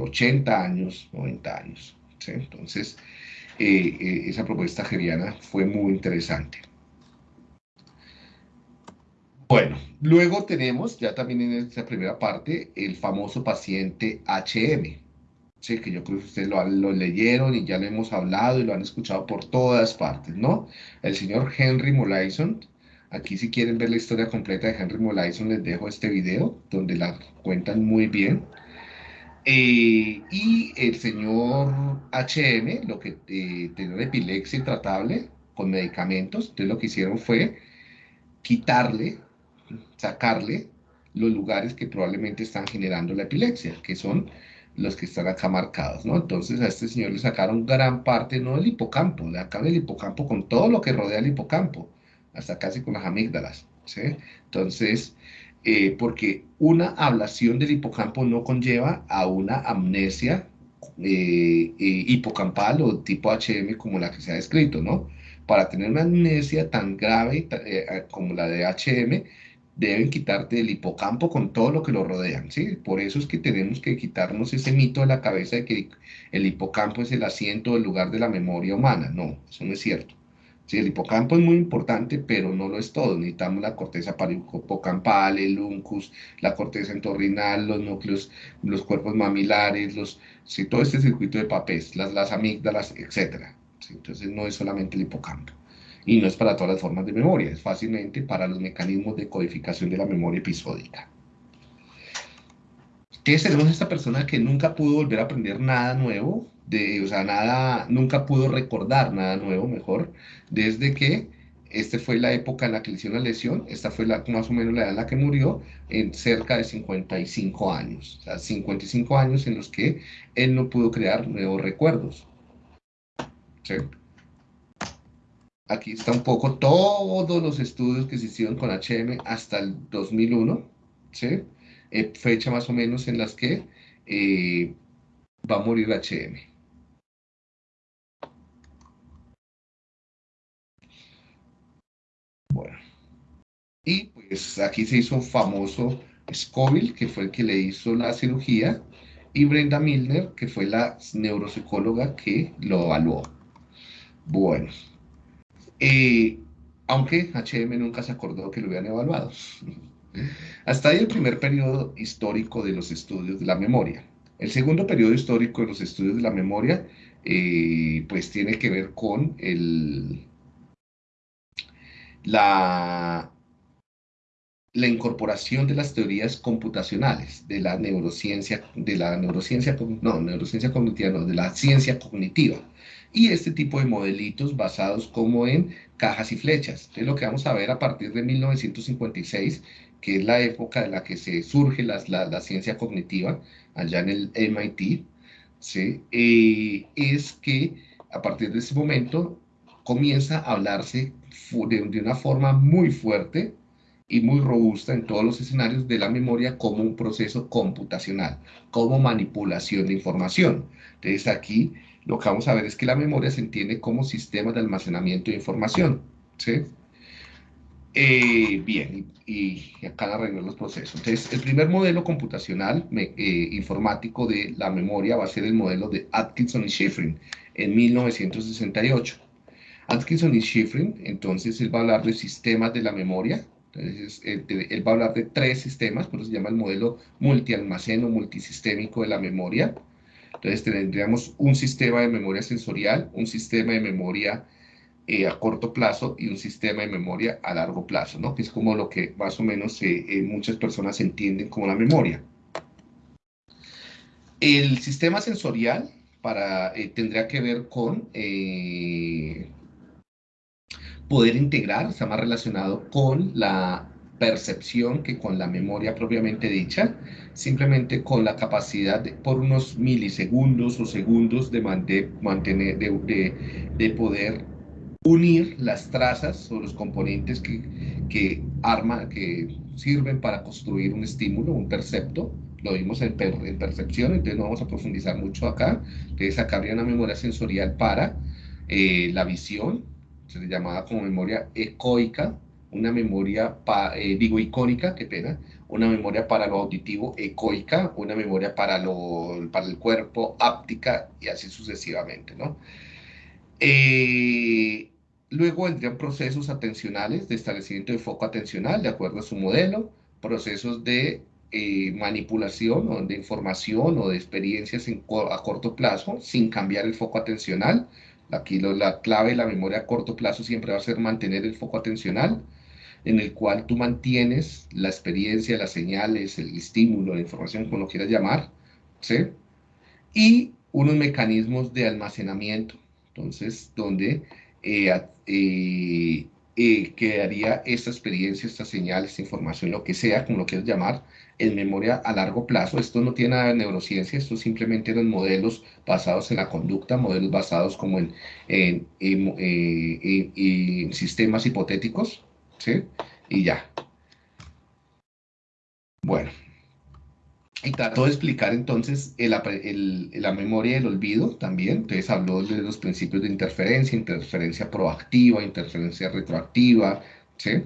80 eh, años, 90 años. Entonces, esa propuesta geviana fue muy interesante. Bueno, luego tenemos ya también en esta primera parte el famoso paciente HM, ¿sí? que yo creo que ustedes lo, leyeron y ya lo hemos hablado y lo han escuchado por todas partes, ¿no? El señor Henry Molaison, aquí si quieren ver la historia completa de Henry Molaison les dejo este video donde la cuentan muy bien. Eh, y el señor HM, lo que eh, tenía epilepsia intratable con medicamentos, entonces lo que hicieron fue quitarle sacarle los lugares que probablemente están generando la epilepsia, que son los que están acá marcados, ¿no? Entonces a este señor le sacaron gran parte, no del hipocampo, de acá del hipocampo con todo lo que rodea el hipocampo, hasta casi con las amígdalas, ¿sí? Entonces, eh, porque una ablación del hipocampo no conlleva a una amnesia eh, eh, hipocampal o tipo HM como la que se ha descrito, ¿no? Para tener una amnesia tan grave como la de HM, deben quitarte el hipocampo con todo lo que lo rodean, ¿sí? Por eso es que tenemos que quitarnos ese mito de la cabeza de que el hipocampo es el asiento, el lugar de la memoria humana. No, eso no es cierto. Sí, el hipocampo es muy importante, pero no lo es todo. Necesitamos la corteza hipocampal, el uncus, la corteza entorrinal, los núcleos, los cuerpos mamilares, los, sí, todo este circuito de papés, las, las amígdalas, etc. Entonces no es solamente el hipocampo y no es para todas las formas de memoria, es fácilmente para los mecanismos de codificación de la memoria episódica. ¿Qué tenemos esta persona que nunca pudo volver a aprender nada nuevo, de, o sea, nada, nunca pudo recordar nada nuevo, mejor, desde que esta fue la época en la que le hicieron la lesión, esta fue la, más o menos la edad en la que murió, en cerca de 55 años, o sea, 55 años en los que él no pudo crear nuevos recuerdos. ¿Sí? Aquí está un poco todos los estudios que se hicieron con HM hasta el 2001, ¿sí? Eh, fecha más o menos en las que eh, va a morir HM. Bueno, y pues aquí se hizo famoso Scoville, que fue el que le hizo la cirugía, y Brenda Milner, que fue la neuropsicóloga que lo evaluó. Bueno, eh, aunque HM nunca se acordó que lo habían evaluado. Hasta ahí el primer periodo histórico de los estudios de la memoria. El segundo periodo histórico de los estudios de la memoria, eh, pues tiene que ver con la incorporación de las teorías computacionales, de la neurociencia, de la neurociencia, no, neurociencia cognitiva, no, de la ciencia cognitiva, y este tipo de modelitos basados como en cajas y flechas. Es lo que vamos a ver a partir de 1956, que es la época de la que se surge la, la, ciencia cognitiva allá en el MIT, ¿sí? Eh, es que a partir de ese momento comienza a hablarse de, de una forma muy fuerte y muy robusta en todos los escenarios de la memoria como un proceso computacional, como manipulación de información. Entonces aquí lo que vamos a ver es que la memoria se entiende como sistema de almacenamiento de información. ¿sí? Eh, bien, y, acá arreglo los procesos. Entonces, el primer modelo computacional eh, informático de la memoria va a ser el modelo de Atkinson y Schifrin en 1968. Atkinson y Schifrin, entonces, él va a hablar de sistemas de la memoria. Entonces, él, él va a hablar de tres sistemas, por eso se llama el modelo multialmaceno multisistémico de la memoria. Entonces tendríamos un sistema de memoria sensorial, un sistema de memoria eh, a corto plazo y un sistema de memoria a largo plazo, ¿no? que es como lo que más o menos eh, eh, muchas personas entienden como la memoria. El sistema sensorial para, tendría que ver con poder integrar, está más relacionado con la percepción que con la memoria propiamente dicha, simplemente con la capacidad de, por unos milisegundos o segundos de, mantener, de, de, poder unir las trazas o los componentes que, que, arma, que sirven para construir un estímulo, un percepto. Lo vimos en, en, percepción, entonces no vamos a profundizar mucho acá. Entonces acá habría una memoria sensorial para eh, la visión, se le llamaba como memoria ecoica, una memoria, eh, digo icónica, qué pena, una memoria para lo auditivo ecoica, una memoria para, lo, para el cuerpo áptica y así sucesivamente, ¿no? Eh, luego vendrían procesos atencionales de establecimiento de foco atencional de acuerdo a su modelo, procesos de eh, manipulación o de información o de experiencias a corto plazo sin cambiar el foco atencional. Aquí la clave de la memoria a corto plazo siempre va a ser mantener el foco atencional en el cual tú mantienes la experiencia, las señales, el estímulo, la información, como lo quieras llamar, ¿sí? Y unos mecanismos de almacenamiento, entonces, donde eh, eh, eh, quedaría esta experiencia, esta señal, esta información, lo que sea, como lo quieras llamar, en memoria a largo plazo. Esto no tiene nada de neurociencia, esto simplemente eran modelos basados en la conducta, modelos basados como en, en sistemas hipotéticos, Y ya. Bueno. Y trató de explicar entonces el, la memoria del olvido también. Entonces habló de los principios de interferencia, interferencia proactiva, interferencia retroactiva, ¿sí?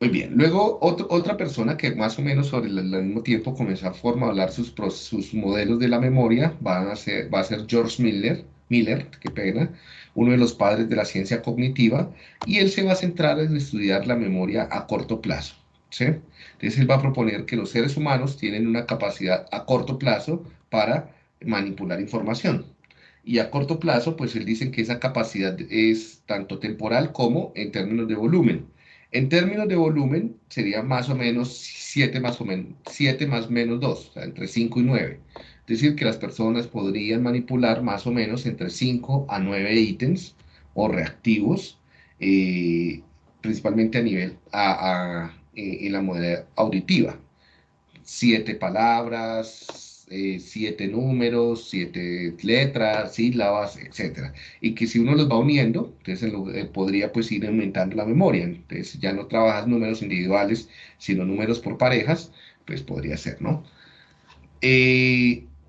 Muy bien. Luego, otra persona que más o menos sobre el, mismo tiempo comenzó a formular sus, sus modelos de la memoria van a ser, va a ser George Miller, Miller, qué pena, uno de los padres de la ciencia cognitiva, y él se va a centrar en estudiar la memoria a corto plazo. ¿sí? Entonces él va a proponer que los seres humanos tienen una capacidad a corto plazo para manipular información. Y a corto plazo, pues él dice que esa capacidad es tanto temporal como en términos de volumen. En términos de volumen, sería más o menos 7 más o menos, 7 más menos 2, o sea, entre 5 y 9. Es decir, que las personas podrían manipular más o menos entre 5 a 9 ítems o reactivos, eh, principalmente a nivel a, eh, en la modalidad auditiva. Siete palabras, eh, siete números, siete letras, sílabas, etc. Y que si uno los va uniendo, entonces podría pues ir aumentando la memoria. Entonces ya no trabajas números individuales, sino números por parejas, pues podría ser, ¿no?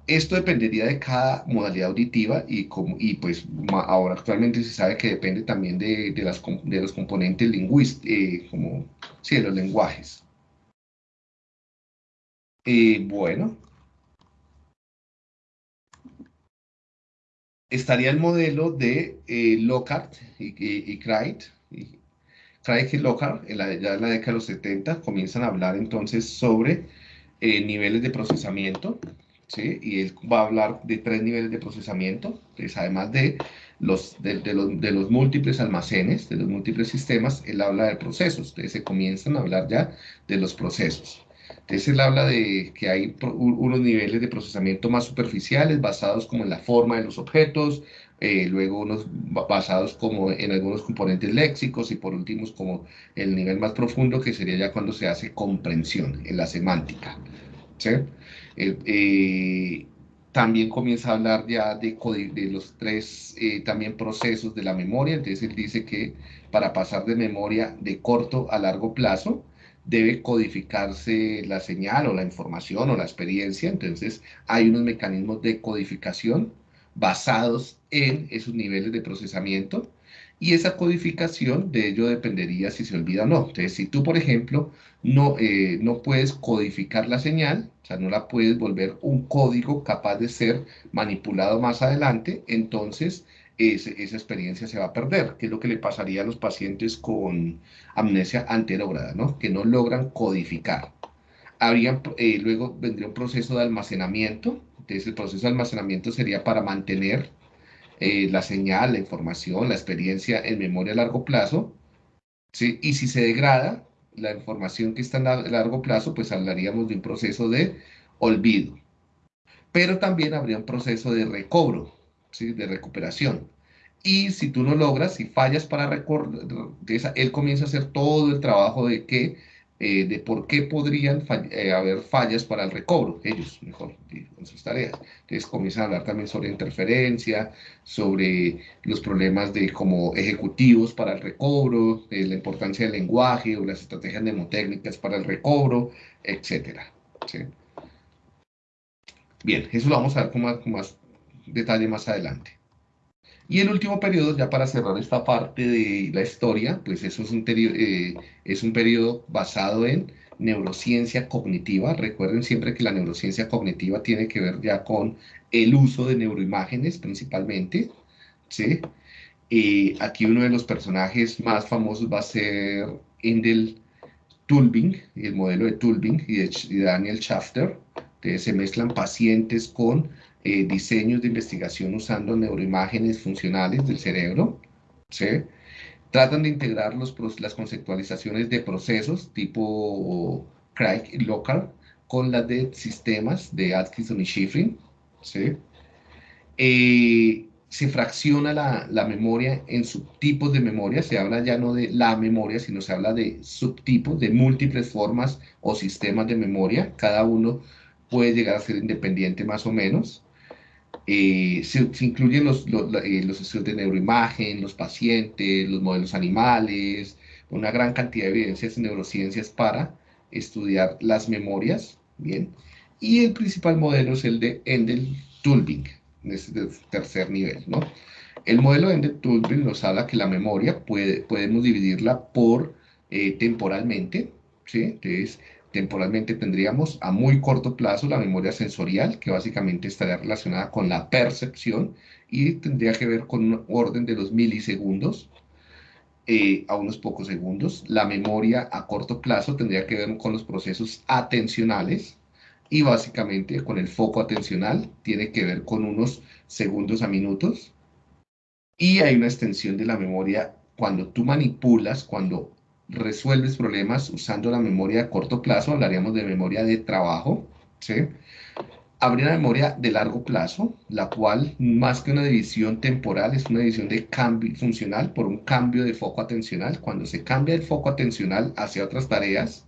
Esto dependería de cada modalidad auditiva y, como, y pues ahora actualmente se sabe que depende también de, de, las, de los componentes lingüísticos, eh, de los lenguajes. Eh, bueno. Estaría el modelo de eh, Lockhart y, y, y Craig. Y, Craig y Lockhart, en la, ya en la década de los 70, comienzan a hablar entonces sobre niveles de procesamiento ¿sí? Y él va a hablar de tres niveles de procesamiento, pues además de los, de, los, de los múltiples almacenes, de los múltiples sistemas, él habla de procesos. Entonces se comienzan a hablar ya de los procesos. Entonces él habla de que hay unos niveles de procesamiento más superficiales basados como en la forma de los objetos, eh, luego unos basados como en algunos componentes léxicos y por último como el nivel más profundo que sería ya cuando se hace comprensión en la semántica. ¿sí? Eh, también comienza a hablar ya de, de los tres eh, también procesos de la memoria, entonces él dice que para pasar de memoria de corto a largo plazo, debe codificarse la señal o la información o la experiencia, entonces hay unos mecanismos de codificación basados en esos niveles de procesamiento y esa codificación de ello dependería si se olvida o no. Entonces, si tú, por ejemplo, no, eh, no puedes codificar la señal, o sea, no la puedes volver un código capaz de ser manipulado más adelante, entonces esa experiencia se va a perder, que es lo que le pasaría a los pacientes con amnesia anterógrada, ¿no? que no logran codificar. Habría, eh, luego vendría un proceso de almacenamiento, entonces el proceso de almacenamiento sería para mantener eh, la señal, la información, la experiencia en memoria a largo plazo, ¿sí? y si se degrada la información que está a largo plazo, pues hablaríamos de un proceso de olvido. Pero también habría un proceso de recobro, de recuperación. Y si tú no logras, si fallas para recordar, él comienza a hacer todo el trabajo de que, eh, de por qué podrían eh, haber fallas para el recobro, ellos, mejor, con sus tareas. Entonces comienzan a hablar también sobre interferencia, sobre los problemas de como ejecutivos para el recobro, la importancia del lenguaje o las estrategias mnemotécnicas para el recobro, etcétera. Bien, eso lo vamos a ver con más, con más detalle más adelante. Y el último periodo, ya para cerrar esta parte de la historia, pues eso es un, eh, es un periodo basado en neurociencia cognitiva. Recuerden siempre que la neurociencia cognitiva tiene que ver ya con el uso de neuroimágenes principalmente. ¿sí? aquí uno de los personajes más famosos va a ser Endel Tulbing, el modelo de Tulbing y de Daniel Schafter. Entonces se mezclan pacientes con eh, diseños de investigación usando neuroimágenes funcionales del cerebro. ¿sí? Tratan de integrar las conceptualizaciones de procesos tipo Craig y con las de sistemas de Atkinson y Schifrin. ¿sí? Eh, se fracciona la, la, memoria en subtipos de memoria, se habla ya no de la memoria, sino se habla de subtipos, de múltiples formas o sistemas de memoria, cada uno puede llegar a ser independiente más o menos. Eh, se, incluyen los, eh, los, estudios de neuroimagen, los pacientes, los modelos animales, una gran cantidad de evidencias en neurociencias para estudiar las memorias, ¿bien? Y el principal modelo es el de Endel-Tulbing, en este tercer nivel, ¿no? El modelo de Endel-Tulbing nos habla que la memoria puede, podemos dividirla por eh, temporalmente, ¿sí? Entonces, temporalmente tendríamos a muy corto plazo la memoria sensorial, que básicamente estaría relacionada con la percepción y tendría que ver con un orden de los milisegundos eh, a unos pocos segundos. La memoria a corto plazo tendría que ver con los procesos atencionales y básicamente con el foco atencional tiene que ver con unos segundos a minutos. Y hay una extensión de la memoria cuando tú manipulas, cuando resuelves problemas usando la memoria a corto plazo, hablaríamos de memoria de trabajo, ¿sí? Habría una memoria de largo plazo, la cual más que una división temporal es una división de cambio funcional por un cambio de foco atencional. Cuando se cambia el foco atencional hacia otras tareas,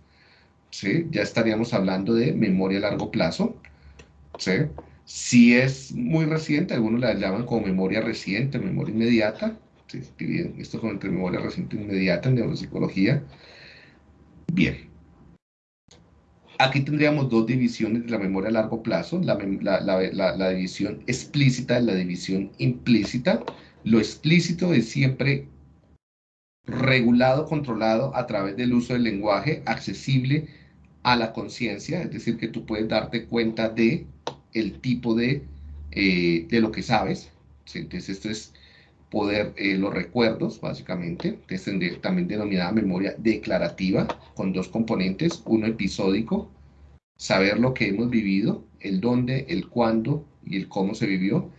¿sí? ya estaríamos hablando de memoria a largo plazo. ¿sí? Si es muy reciente, algunos la llaman como memoria reciente, memoria inmediata, esto con entre memoria reciente inmediata en neuropsicología. Bien. Aquí tendríamos dos divisiones de la memoria a largo plazo, la, la, división explícita y la división implícita. Lo explícito es siempre regulado, controlado a través del uso del lenguaje accesible a la conciencia, es decir, que tú puedes darte cuenta de el tipo de, eh, de lo que sabes. Entonces, esto es poder eh, los recuerdos, básicamente, que es también denominada memoria declarativa, con dos componentes, uno episódico saber lo que hemos vivido, el dónde, el cuándo y el cómo se vivió,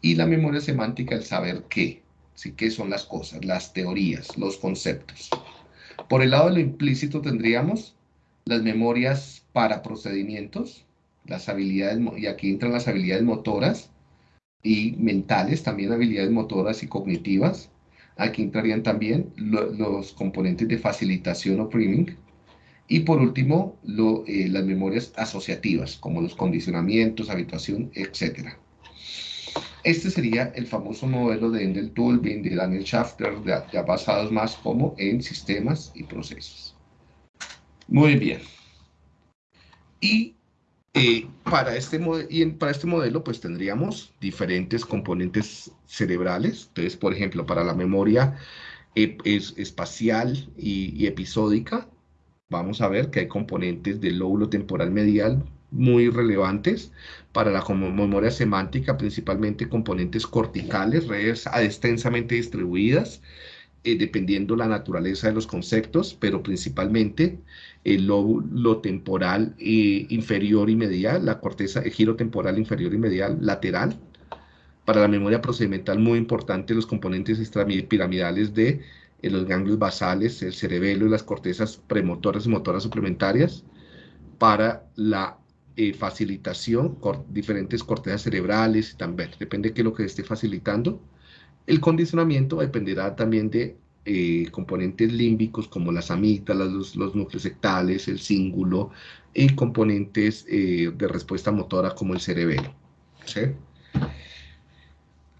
y la memoria semántica, el saber qué, ¿sí? qué son las cosas, las teorías, los conceptos. Por el lado de lo implícito tendríamos las memorias para procedimientos, las habilidades, y aquí entran las habilidades motoras y mentales, también habilidades motoras y cognitivas. Aquí entrarían también los componentes de facilitación o priming. Y por último, eh, las memorias asociativas, como los condicionamientos, habituación, etc. Este sería el famoso modelo de Endel Tolvin, de Daniel Schafter, ya basados más como en sistemas y procesos. Muy bien. Y eh, para, este y para este modelo, pues tendríamos diferentes componentes cerebrales. Entonces, por ejemplo, para la memoria es espacial y, episódica, vamos a ver que hay componentes del lóbulo temporal medial muy relevantes. Para la memoria semántica, principalmente componentes corticales, redes extensamente distribuidas, eh, dependiendo la naturaleza de los conceptos, pero principalmente el lóbulo temporal eh, inferior y medial, la corteza, el giro temporal inferior y medial lateral. Para la memoria procedimental, muy importante los componentes extrapiramidales de eh, los ganglios basales, el cerebelo y las cortezas premotoras y motoras suplementarias. Para la eh, facilitación, diferentes cortezas cerebrales, también depende de qué es lo que esté facilitando. El condicionamiento dependerá también de eh, componentes límbicos como las amígdalas, los, núcleos sectales, el cíngulo y componentes eh, de respuesta motora como el cerebelo.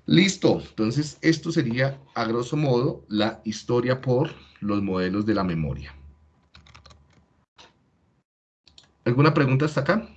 Listo, entonces esto sería a grosso modo la historia por los modelos de la memoria. ¿Alguna pregunta hasta acá?